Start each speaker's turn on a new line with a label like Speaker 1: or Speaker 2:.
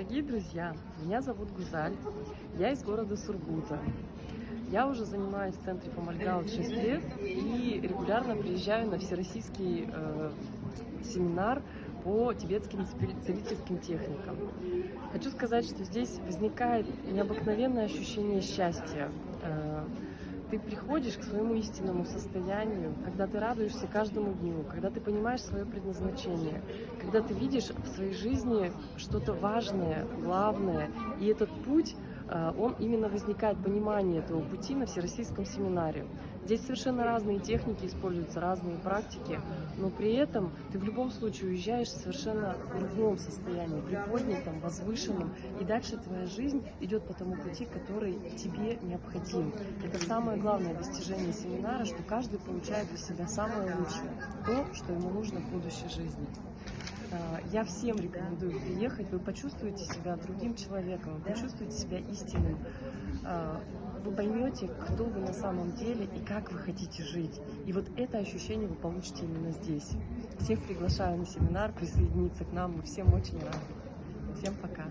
Speaker 1: Дорогие друзья, меня зовут Гузаль, я из города Сургута. Я уже занимаюсь в центре Фомальгаут 6 лет и регулярно приезжаю на всероссийский э, семинар по тибетским целительским техникам. Хочу сказать, что здесь возникает необыкновенное ощущение счастья. Э, ты приходишь к своему истинному состоянию, когда ты радуешься каждому дню, когда ты понимаешь свое предназначение, когда ты видишь в своей жизни что-то важное, главное, и этот путь он именно возникает, понимание этого пути на Всероссийском семинаре. Здесь совершенно разные техники используются, разные практики, но при этом ты в любом случае уезжаешь в совершенно другом состоянии, приподнятом, возвышенном, и дальше твоя жизнь идет по тому пути, который тебе необходим. Это самое главное достижение семинара, что каждый получает для себя самое лучшее, то, что ему нужно в будущей жизни. Я всем рекомендую приехать, вы почувствуете себя другим человеком, вы почувствуете себя истинным, а, вы поймете, кто вы на самом деле и как вы хотите жить. И вот это ощущение вы получите именно здесь. Всех приглашаю на семинар, присоединиться к нам, мы всем очень рады. Всем пока!